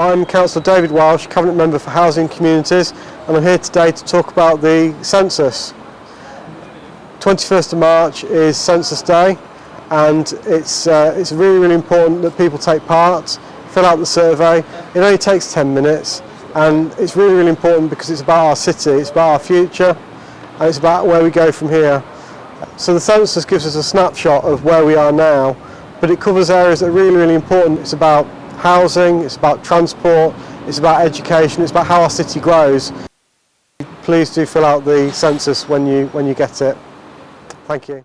I'm Councillor David Walsh, Cabinet Member for Housing Communities and I'm here today to talk about the census. 21st of March is Census Day and it's, uh, it's really really important that people take part, fill out the survey. It only takes 10 minutes and it's really really important because it's about our city, it's about our future and it's about where we go from here. So the census gives us a snapshot of where we are now but it covers areas that are really really important. It's about housing, it's about transport, it's about education, it's about how our city grows. Please do fill out the census when you, when you get it. Thank you.